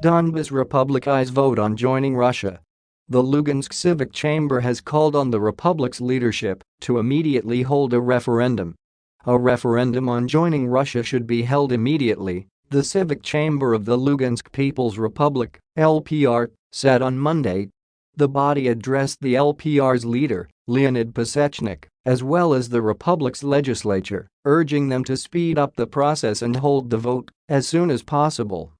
Donbas Republic's vote on joining Russia. The Lugansk Civic Chamber has called on the Republic's leadership to immediately hold a referendum. A referendum on joining Russia should be held immediately, the Civic Chamber of the Lugansk People's Republic, LPR, said on Monday. The body addressed the LPR's leader, Leonid Pasechnik, as well as the Republic's legislature, urging them to speed up the process and hold the vote as soon as possible.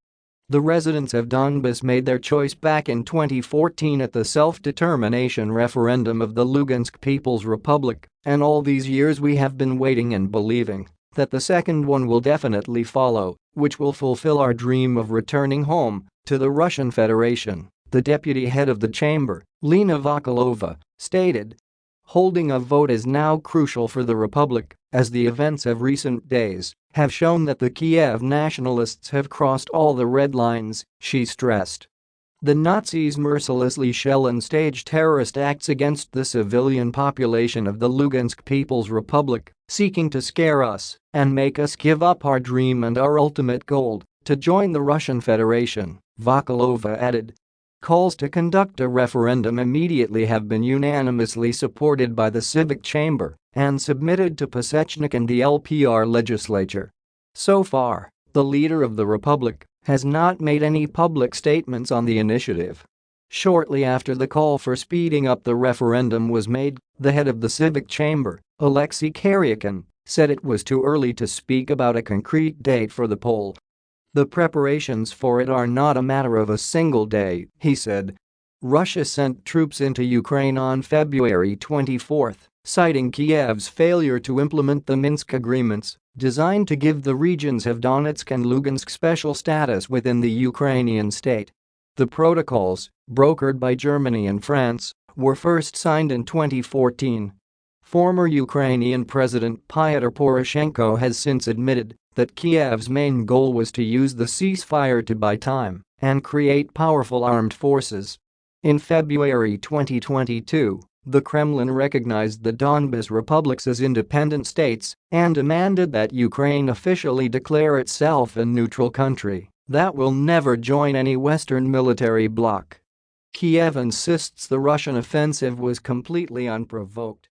The residents of Donbas made their choice back in 2014 at the self-determination referendum of the Lugansk People's Republic, and all these years we have been waiting and believing that the second one will definitely follow, which will fulfill our dream of returning home to the Russian Federation, the deputy head of the chamber, Lena Vakalova, stated. Holding a vote is now crucial for the Republic, as the events of recent days have shown that the Kiev nationalists have crossed all the red lines, she stressed. The Nazis mercilessly shell and stage terrorist acts against the civilian population of the Lugansk People's Republic, seeking to scare us and make us give up our dream and our ultimate goal to join the Russian Federation, Vakalova added. Calls to conduct a referendum immediately have been unanimously supported by the Civic Chamber and submitted to Pasechnik and the LPR legislature. So far, the leader of the republic has not made any public statements on the initiative. Shortly after the call for speeding up the referendum was made, the head of the Civic Chamber, Alexei Karyakhin, said it was too early to speak about a concrete date for the poll. The preparations for it are not a matter of a single day, he said. Russia sent troops into Ukraine on February 24, citing Kiev's failure to implement the Minsk agreements designed to give the regions of Donetsk and Lugansk special status within the Ukrainian state. The protocols, brokered by Germany and France, were first signed in 2014. Former Ukrainian President Pyotr Poroshenko has since admitted that Kiev's main goal was to use the ceasefire to buy time and create powerful armed forces. In February 2022, the Kremlin recognized the Donbas republics as independent states and demanded that Ukraine officially declare itself a neutral country that will never join any Western military bloc. Kiev insists the Russian offensive was completely unprovoked